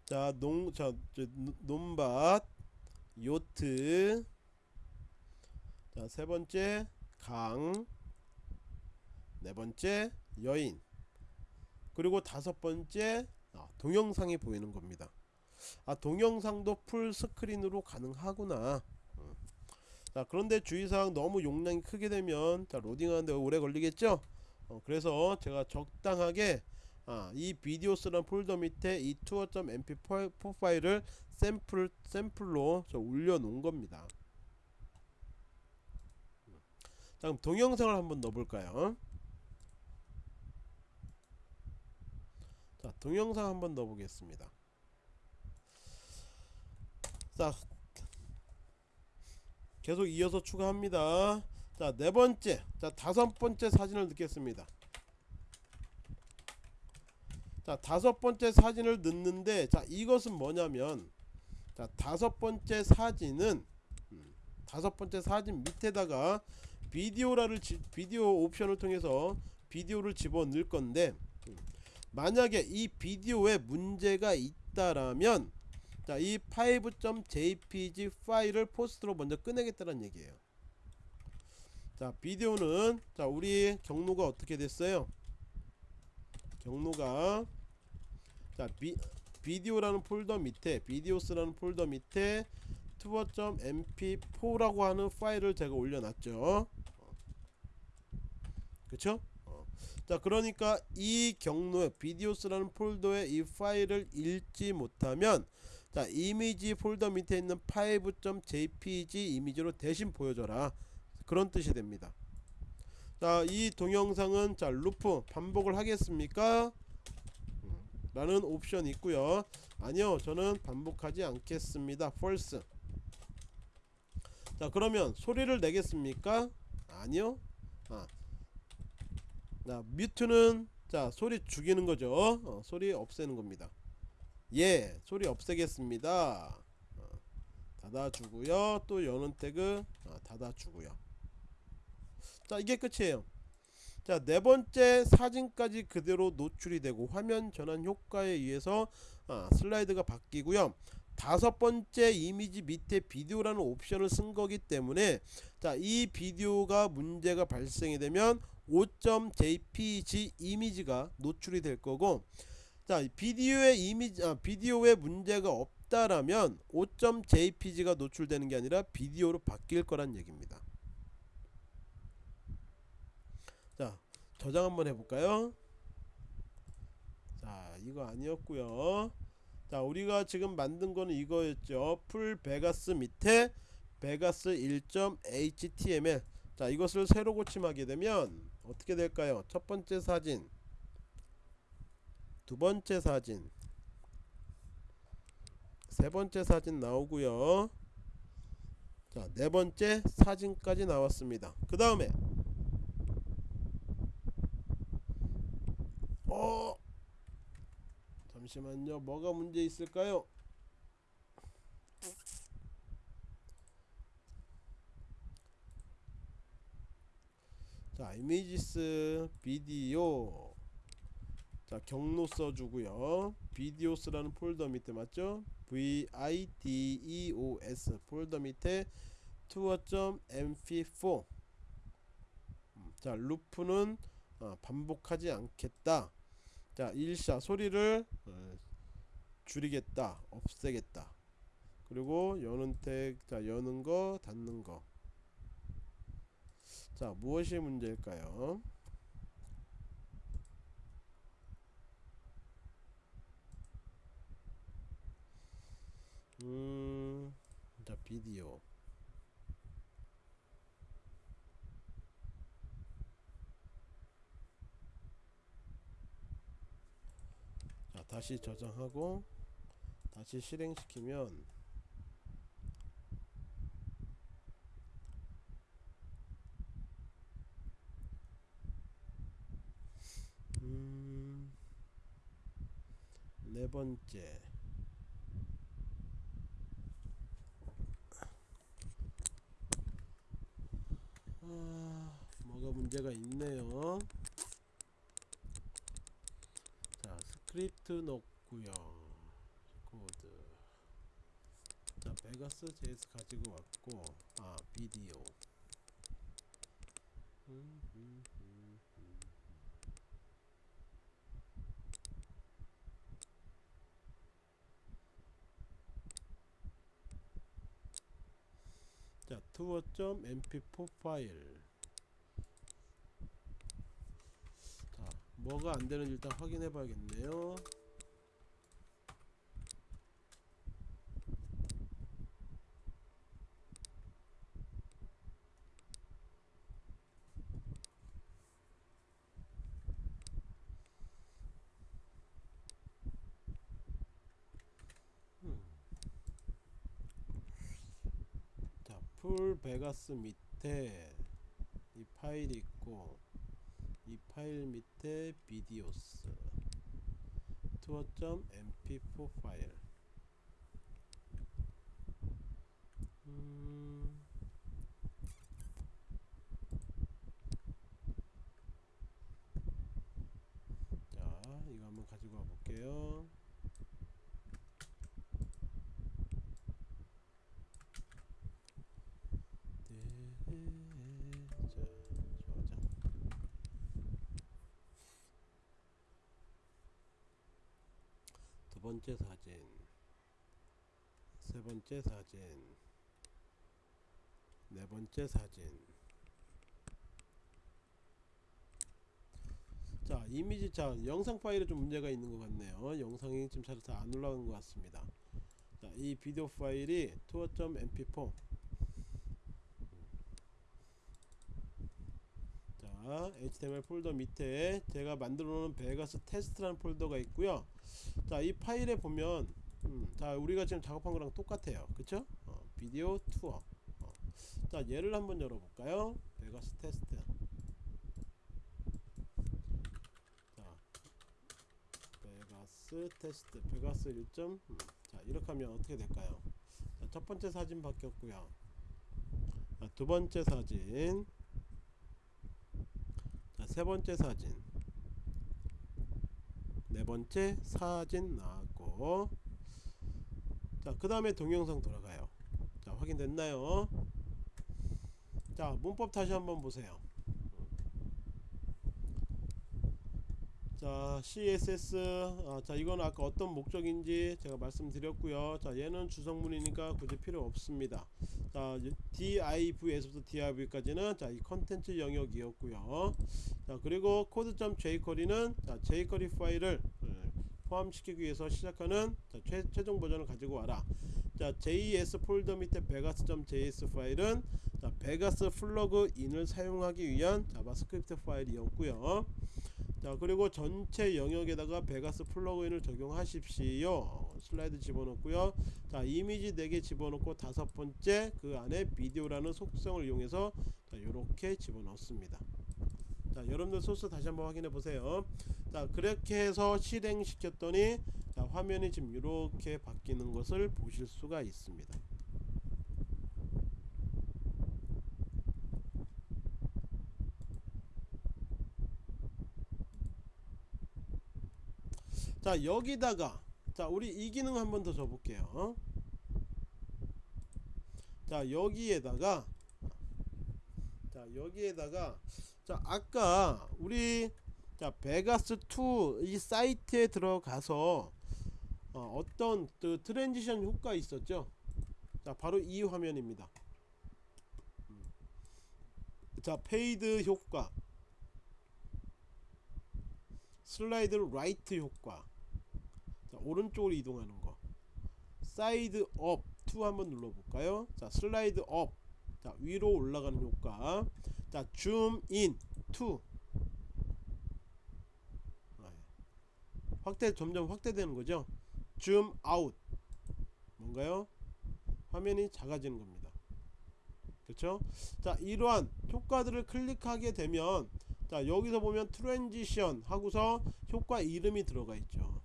자, 농, 자, 논밭, 요트. 자, 세 번째, 강. 네 번째, 여인. 그리고 다섯 번째, 아, 동영상이 보이는 겁니다. 아, 동영상도 풀 스크린으로 가능하구나. 음. 자, 그런데 주의사항 너무 용량이 크게 되면 자, 로딩하는데 오래 걸리겠죠? 어, 그래서 제가 적당하게 아, 이 비디오스라는 폴더 밑에 이 투어.mp4 파일을 샘플 샘플로 저 올려 놓은 겁니다. 자, 그럼 동영상을 한번 넣어 볼까요? 자, 동영상 한번 넣어 보겠습니다. 자, 계속 이어서 추가합니다. 자, 네 번째, 자 다섯 번째 사진을 넣겠습니다. 자, 다섯 번째 사진을 넣는데, 자 이것은 뭐냐면, 자 다섯 번째 사진은 음, 다섯 번째 사진 밑에다가 비디오라를 지, 비디오 옵션을 통해서 비디오를 집어 넣을 건데, 음, 만약에 이 비디오에 문제가 있다라면 자, 이 5.jpg 파일을 포스터로 먼저 꺼내겠다는 얘기예요. 자, 비디오는 자, 우리 경로가 어떻게 됐어요? 경로가 자, 비, 비디오라는 폴더 밑에 videos라는 폴더 밑에 tour.mp4라고 하는 파일을 제가 올려놨죠. 그쵸? 어. 자 그러니까 이 경로에 videos라는 폴더에 이 파일을 읽지 못하면 자 이미지 폴더 밑에 있는 5.jpg 이미지로 대신 보여줘라. 그런 뜻이 됩니다. 자 이 동영상은 자 loop 반복을 하겠습니까? 음, 라는 옵션이 있고요. 아니요 저는 반복하지 않겠습니다. False. 자 그러면 소리를 내겠습니까? 아니요? 아. 자 mute는 자 소리 죽이는 거죠. 어, 소리 없애는 겁니다. 예 소리 없애겠습니다. 어, 닫아주고요. 또 여는 태그 어, 닫아주고요. 자 이게 끝이에요. 자 네번째 사진까지 그대로 노출이 되고 화면 전환 효과에 의해서 아, 슬라이드가 바뀌고요. 다섯 번째 이미지 밑에 비디오라는 옵션을 쓴 거기 때문에 자 이 비디오가 문제가 발생이 되면 5.jpg 이미지가 노출이 될 거고 자 비디오의 이미지 아, 비디오에 문제가 없다라면 5.jpg가 노출되는 게 아니라 비디오로 바뀔 거란 얘기입니다. 자 저장 한번 해볼까요? 자 이거 아니었고요. 자 우리가 지금 만든 거는 이거였죠. full Vegas 밑에 베가스 1.html 자 이것을 새로 고침하게 되면 어떻게 될까요? 첫 번째 사진 두 번째 사진 세 번째 사진 나오고요. 자 네 번째 사진까지 나왔습니다. 그 다음에 어 잠시만요. 뭐가 문제 있을까요 자 이미지스 비디오. 자 경로 써주고요. 비디오스라는 폴더 밑에 맞죠? Videos 폴더 밑에 투어.mp4 음, 자 루프는 어, 반복하지 않겠다. 자 일샤 소리를 어, 줄이겠다 없애겠다. 그리고 여는 택 자 여는 거 닫는 거 자 무엇이 문제일까요? 음, 자 비디오 자 다시 저장하고 다시 실행시키면 음, 네 번째 아, 뭐가 문제가 있네요. 자, 스크립트 넣고요. 코드. 자, 베가스 JS 가지고 왔고, 아, 비디오. 음, 음. 자, 투어.mp4 파일. 자, 뭐가 안 되는지 일단 확인해 봐야겠네요. 음. 자, 풀 베가스 밑에 이 파일이 있고 이 파일 밑에 비디오스. 투어.mp4 파일. 음, 자 이거 한번 가지고 와 볼게요 네, 자 저장 두 번째 사진. 세 번째 사진. 네 번째 사진. 자 이미지 자 영상 파일에 좀 문제가 있는 것 같네요. 영상이 지금 잘 안 올라간 것 같습니다. 자 이 비디오 파일이 tour.mp4 자 html 폴더 밑에 제가 만들어 놓은 Vegas test라는 폴더가 있고요 자 이 파일에 보면 음, 자 우리가 지금 작업한 거랑 똑같아요. 그쵸? 어, video tour. 어. 자 얘를 한번 열어볼까요? Vegas test. 자 베가스 테스트. 베가스 1점. 음, 자 이렇게 하면 어떻게 될까요? 자, 첫 번째 사진 바뀌었고요. 자, 두 번째 사진. 자, 세 번째 사진 네 번째 사진 나왔고. 자 그 다음에 동영상 돌아가요. 자 확인됐나요? 자 문법 다시 한번 보세요 자 CSS 아, 자 이건 아까 어떤 목적인지 제가 말씀드렸고요. 자 얘는 주성문이니까 굳이 필요 없습니다. 자 div에서부터 div까지는 자 이 컨텐츠 영역이었고요. 자 그리고 코드.jquery는 자 jquery 파일을 음, 포함시키기 위해서 시작하는 자, 최, 최종 버전을 가지고 와라. 자 JS 폴더 밑에 vegas.js 파일은 자 베가스 플러그인을 사용하기 위한 자바스크립트 파일이었고요 자 그리고 전체 영역에다가 베가스 플러그인을 적용하십시오. 슬라이드 집어넣고요. 자 이미지 4개 집어넣고 다섯 번째 그 안에 비디오라는 속성을 이용해서 자 이렇게 집어넣습니다. 자 여러분들 소스 다시 한번 확인해 보세요. 자 그렇게 해서 실행시켰더니 자 화면이 지금 이렇게 바뀌는 것을 보실 수가 있습니다 자 여기다가 자 우리 이 기능 한 번 더 줘볼게요. 자 여기에다가 자 여기에다가 자 아까 우리 자 베가스2 이 사이트에 들어가서 어, 떤 그 transition 효과 있었죠? 자 바로 이 화면입니다. 음. 자 fade 효과. slide right 효과 자 오른쪽으로 이동하는 거. slide up 2 한번 눌러볼까요? 자 slide up 자 위로 올라가는 효과. 자 zoom in 2 확대 점점 확대되는 거죠? zoom out 뭔가요? 화면이 작아지는 겁니다. 그렇죠? 자 이러한 효과들을 클릭하게 되면 자 여기서 보면 transition 하고서 효과 이름이 들어가 있죠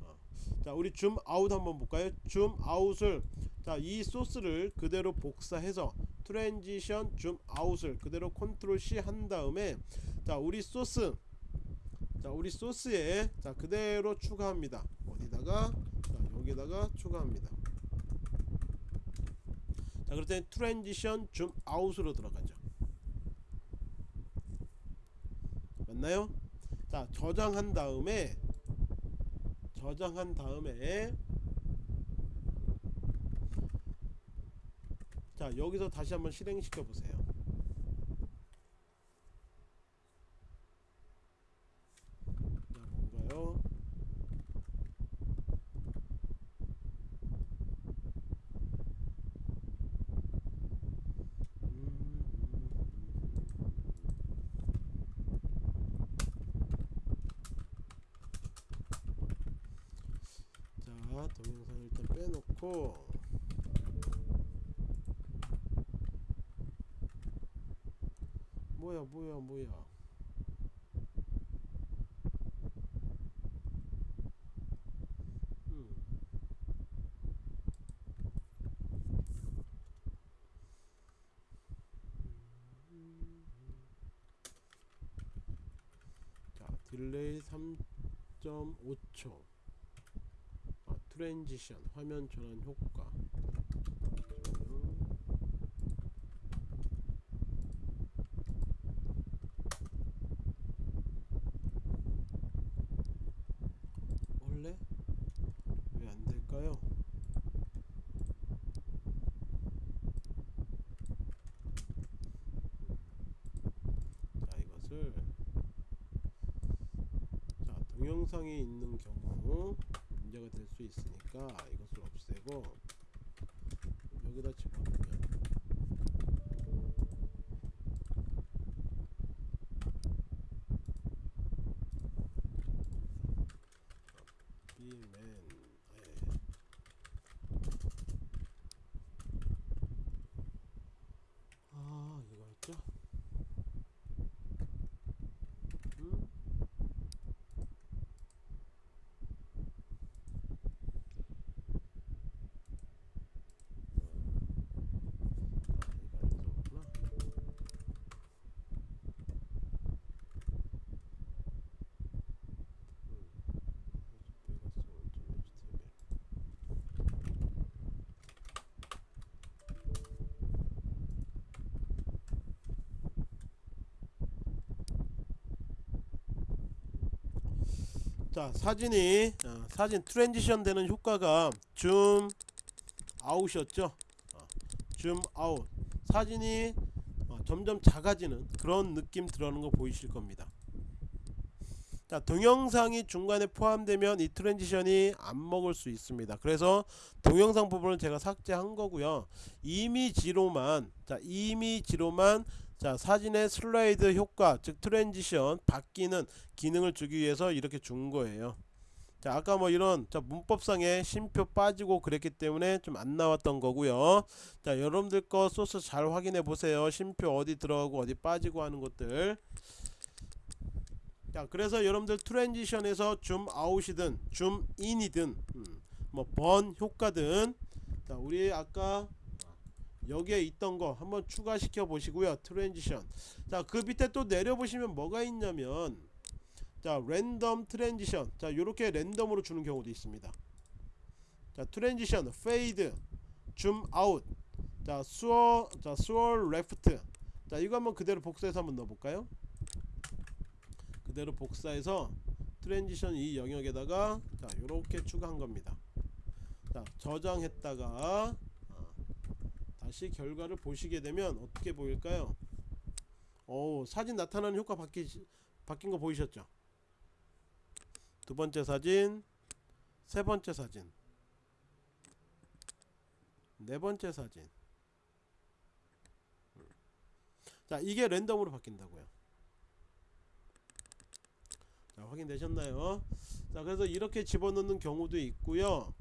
어. 자 우리 zoom out 한번 볼까요? zoom out을. 자 이 소스를 그대로 복사해서 트랜지션 줌 아웃을 그대로 컨트롤 C 한 다음에 자 우리 소스. 자 우리 소스에 자 그대로 추가합니다. 어디다가? 자 여기다가 추가합니다. 자 그럴 때 transition zoom out으로 들어가죠. 맞나요? 자 저장한 다음에 저장한 다음에 자 여기서 다시 한번 실행시켜 보세요. 자 뭔가요 자 동영상 일단 빼놓고 뭐야 뭐야 음. 자 딜레이 3.5초. 아, 트랜지션 화면 전환 효과 원래 왜 안 될까요? 자 이것을 자 동영상이 있는 경우 문제가 될 수 있으니까 이것을 없애고 여기다 집어넣으면 비맨 예. 아 이거였죠? 음? 아 이거 아니었구나 베가스 원점 HTML 자 사진이 어, 사진 transition 되는 효과가 zoom out이었죠? 어, zoom out. 사진이 어, 점점 작아지는 그런 느낌 들어오는 거 보이실 겁니다. 자 동영상이 중간에 포함되면 이 transition이 안 먹을 수 있습니다. 그래서 동영상 부분을 제가 삭제한 거고요. 이미지로만 자 이미지로만 자 사진의 슬라이드 효과 즉 transition 바뀌는 기능을 주기 위해서 이렇게 준 거예요. 자 아까 뭐 이런 자 문법상에 쉼표 빠지고 그랬기 때문에 좀 안 나왔던 거고요. 자 여러분들 거 소스 잘 확인해 보세요. 쉼표 어디 들어가고 어디 빠지고 하는 것들. 자 그래서 여러분들 트랜지션에서 줌 아웃이든 줌 인이든 음, 뭐번 효과든. 자 우리 아까 여기에 있던 거 한번 추가시켜 보시고요. transition. 자 그 밑에 또 내려 보시면 뭐가 있냐면 자 random transition. 자 요렇게 random으로 주는 경우도 있습니다. 자 transition. Fade. Zoom out. 자 swirl 자 swirl left. 자 이거 한번 그대로 복사해서 한번 넣어 볼까요? 그대로 복사해서 transition 이 영역에다가 자 요렇게 추가한 겁니다. 자 저장했다가 어, 다시 결과를 보시게 되면 어떻게 보일까요? 오 사진 나타나는 효과 바뀌, 바뀐 거 보이셨죠? 두 번째 사진 세 번째 사진 네 번째 사진. 자 이게 랜덤으로 바뀐다고요. 자 확인되셨나요? 자 그래서 이렇게 집어넣는 경우도 있고요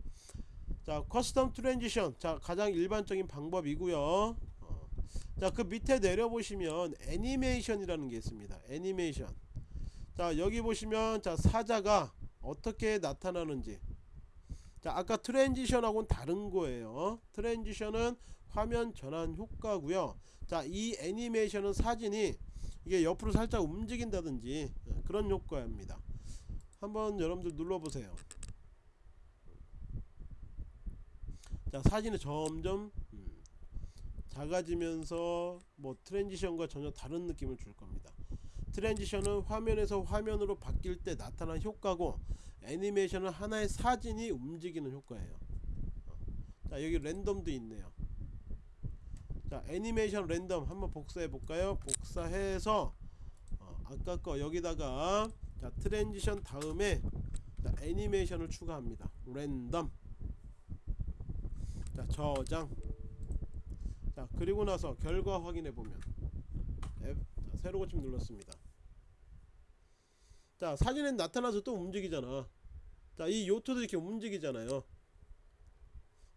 자 custom transition 자 가장 일반적인 방법이고요. 어, 자 그 밑에 내려보시면 애니메이션이라는 게 있습니다. 애니메이션 자 여기 보시면 자 사자가 어떻게 나타나는지. 자 아까 transition하고는 다른 거예요. transition은 화면 전환 효과고요. 자 이 애니메이션은 사진이 이게 옆으로 살짝 움직인다든지 어, 그런 효과입니다. 한번 여러분들 눌러보세요 자 사진이 점점 음, 작아지면서 뭐 트랜지션과 전혀 다른 느낌을 줄 겁니다. 트랜지션은 화면에서 화면으로 바뀔 때 나타난 효과고 애니메이션은 하나의 사진이 움직이는 효과예요. 어. 자 여기 랜덤도 있네요. 자 애니메이션 랜덤 한번 복사해 볼까요? 복사해서 어, 아까 거 여기다가 자 transition 다음에 자, 애니메이션을 추가합니다. 랜덤 자 저장. 자 그리고 나서 결과 확인해 보면. 새로 고침 눌렀습니다. 자 사진에 나타나서 또 움직이잖아. 자 이 요트도 이렇게 움직이잖아요.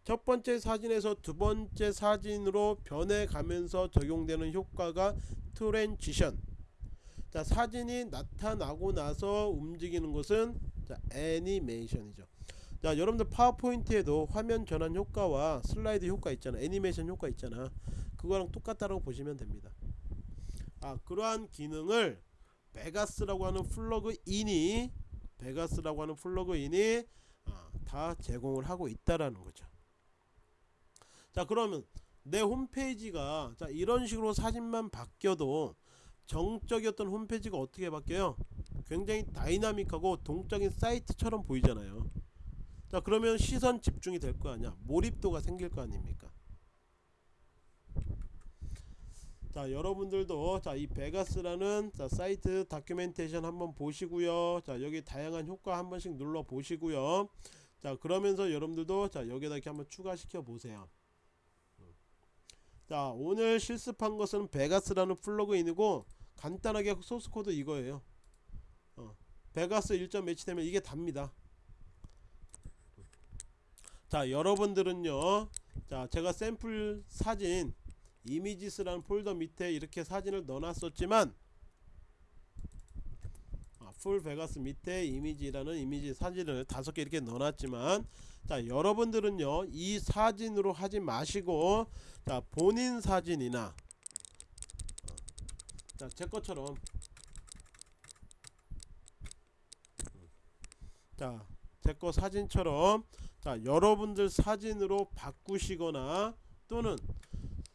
첫 번째 사진에서 두 번째 사진으로 변해가면서 적용되는 효과가 Transition. 자 사진이 나타나고 나서 움직이는 것은 자 애니메이션이죠 자 여러분들 파워포인트에도 화면 전환 효과와 슬라이드 효과 있잖아. 애니메이션 효과 있잖아. 그거랑 똑같다라고 보시면 됩니다. 아 그러한 기능을 베가스라고 하는 plugin이 베가스라고 하는 plugin이 아, 다 제공을 하고 있다라는 거죠. 자 그러면 내 홈페이지가 자 이런 식으로 사진만 바뀌어도 정적이었던 홈페이지가 어떻게 바뀌어요? 굉장히 dynamic하고 동적인 사이트처럼 보이잖아요 자 그러면 시선 집중이 될 거 아니야? 몰입도가 생길 거 아닙니까? 자 여러분들도 자 이 베가스라는 자 사이트 documentation 한번 보시고요. 자 여기 다양한 효과 한 번씩 눌러 보시고요. 자 그러면서 여러분들도 자 여기다 이렇게 한번 추가시켜 보세요. 자 오늘 실습한 것은 베가스라는 plugin이고 간단하게 소스코드 이거예요. 어, 베가스 1점 매치되면 이게 답니다 자 여러분들은요 자 제가 샘플 사진 images라는 폴더 밑에 이렇게 사진을 넣어놨었지만 아, 풀 베가스 밑에 이미지라는 이미지 사진을 다섯 개 이렇게 넣어놨지만 자 여러분들은요 이 사진으로 하지 마시고 자 본인 사진이나 어, 자 제 것처럼 자 제 거 사진처럼 자 여러분들 사진으로 바꾸시거나 또는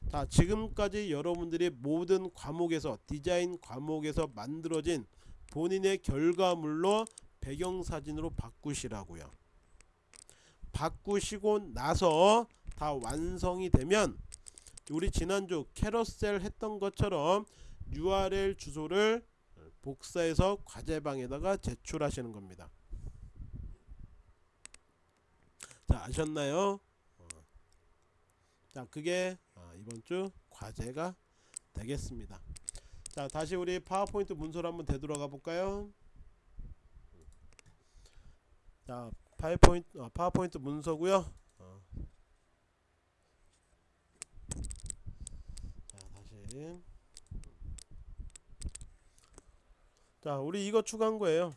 자 지금까지 여러분들이 모든 과목에서 디자인 과목에서 만들어진 본인의 결과물로 배경사진으로 바꾸시라고요. 바꾸시고 나서 다 완성이 되면 우리 지난주 캐러셀 했던 것처럼 URL 주소를 복사해서 과제방에다가 제출하시는 겁니다 자 아셨나요? 어. 자 그게 아, 이번주 과제가 되겠습니다. 자 다시 우리 파워포인트 문서로 한번 되돌아가 볼까요? 자 파워포인트, 아, 파워포인트 문서고요. 어. 자 다시. 자 우리 이거 추가한 거예요.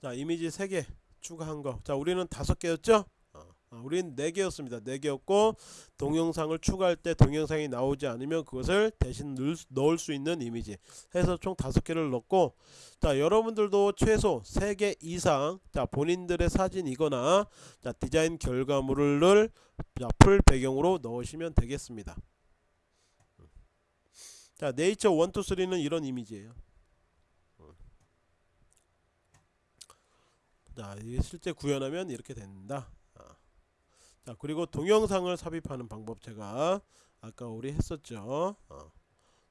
자 이미지 3개 추가한 거 자 우리는 다섯 개였죠? 어, 어, 우린 네 개였습니다. 네 개였고 동영상을 추가할 때 동영상이 나오지 않으면 그것을 대신 넣을, 넣을 수 있는 이미지. 해서 총 다섯 개를 넣고 자 여러분들도 최소 세개 이상 자 본인들의 사진이거나 자 디자인 결과물을 자, 풀 배경으로 넣으시면 되겠습니다. 자 네이처 1, 2, 3는 이런 이미지예요 자 실제 구현하면 이렇게 된다. 아. 자 그리고 동영상을 삽입하는 방법 제가 아까 우리 했었죠. 어.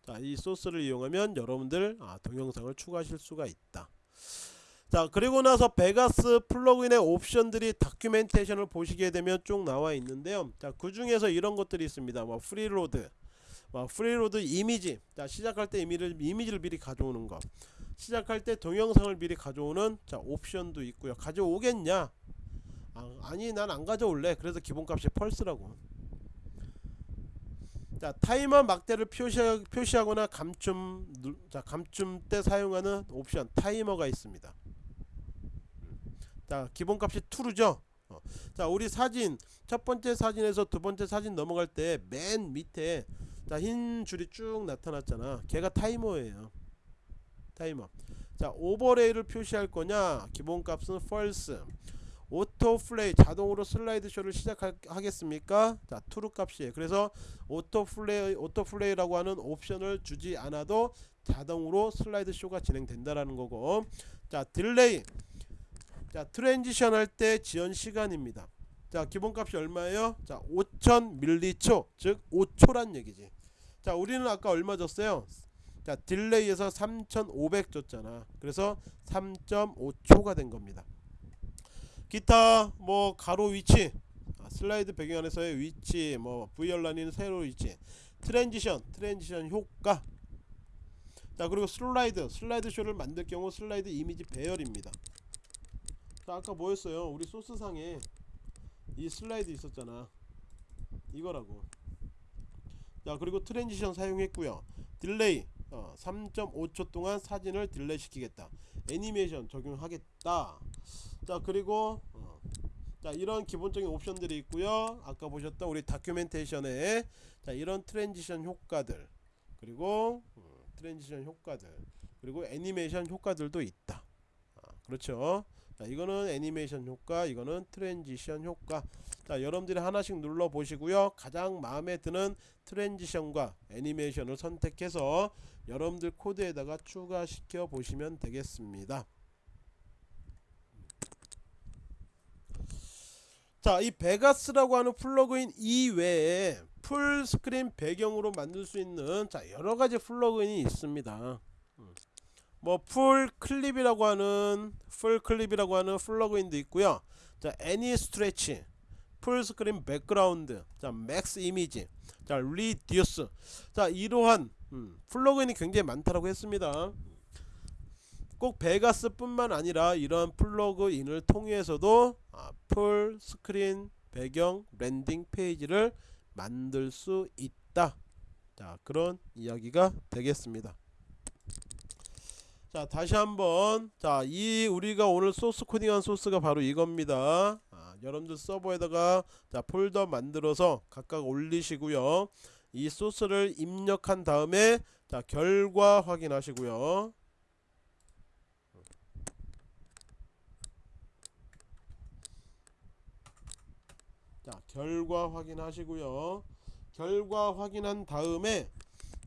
자 이 소스를 이용하면 여러분들 아, 동영상을 추가하실 수가 있다. 자 그리고 나서 베가스 plugin의 옵션들이 documentation을 보시게 되면 쭉 나와 있는데요. 자 그 중에서 이런 것들이 있습니다. 뭐 preload. 뭐 preload image. 자 시작할 때 이미지를, 이미지를 미리 가져오는 거 시작할 때 동영상을 미리 가져오는 자 옵션도 있고요. 가져오겠냐? 아, 아니 난 안 가져올래. 그래서 기본값이 펄스라고. 자 타이머 막대를 표시, 표시하거나 감춤 누- 자 감춤 때 사용하는 옵션 타이머가 있습니다. 자 기본값이 true죠? 어. 자 우리 사진 첫 번째 사진에서 두 번째 사진 넘어갈 때 맨 밑에 자 흰 줄이 쭉 나타났잖아. 걔가 타이머예요 타이머. 자 overlay를 표시할 거냐? 기본값은 false. auto play 자동으로 슬라이드 쇼를 시작하겠습니까? 자 true 값이에요. 그래서 auto play auto play라고 하는 옵션을 주지 않아도 자동으로 슬라이드 쇼가 진행된다라는 거고. 자 delay 자 transition 할 때 지연 시간입니다. 자 기본값이 얼마예요? 자 5000 밀리초 즉 5초란 얘기지. 자 우리는 아까 얼마 줬어요 자 delay에서 3500 줬잖아. 그래서 3.5초가 된 겁니다. 기타 뭐 가로 위치. 아, 슬라이드 배경 안에서의 위치 뭐 valign은 세로 위치. transition transition 효과. 자 그리고 슬라이드. 슬라이드 쇼를 만들 경우 슬라이드 이미지 배열입니다. 자 아까 뭐였어요? 우리 소스상에 이 슬라이드 있었잖아. 이거라고. 자 그리고 transition 사용했고요. delay 어, 3.5초 동안 사진을 delay 시키겠다. 애니메이션 적용하겠다. 자 그리고 어, 자 이런 기본적인 옵션들이 있고요. 아까 보셨던 우리 documentation에 자 이런 transition 효과들 그리고 음, transition 효과들 그리고 애니메이션 효과들도 있다. 아, 그렇죠 자 이거는 애니메이션 효과 이거는 transition 효과. 자 여러분들이 하나씩 눌러 보시고요. 가장 마음에 드는 transition과 애니메이션을 선택해서 여러분들 코드에다가 추가시켜 보시면 되겠습니다. 자 이 Vegas라고 하는 plugin 이외에 full screen 배경으로 만들 수 있는 자 여러가지 plugin이 있습니다 뭐 FullClip이라고 하는 FullClip이라고 하는 plugin도 있고요. 자 Anystretch full screen background 자 MaxImage 자 리듀스 자 이러한 음, plugin이 굉장히 많다라고 했습니다. 꼭 베가스 뿐만 아니라 이러한 plugin을 통해서도 아, full screen 배경 landing page를 만들 수 있다. 자 그런 이야기가 되겠습니다 자 다시 한번. 자 이 우리가 오늘 소스 코딩한 소스가 바로 이겁니다. 아, 여러분들 서버에다가 자 폴더 만들어서 각각 올리시고요. 이 소스를 입력한 다음에 자 결과 확인하시고요. 자 결과 확인하시고요. 결과 확인한 다음에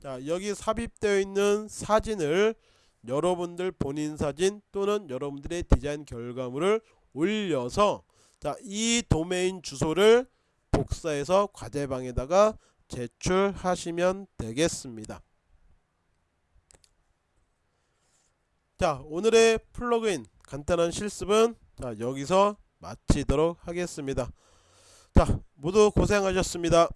자 여기 삽입되어 있는 사진을 여러분들 본인 사진 또는 여러분들의 디자인 결과물을 올려서 자 이 도메인 주소를 복사해서 과제방에다가 제출하시면 되겠습니다. 자 오늘의 플러그인 간단한 실습은 자 여기서 마치도록 하겠습니다. 자 모두 고생하셨습니다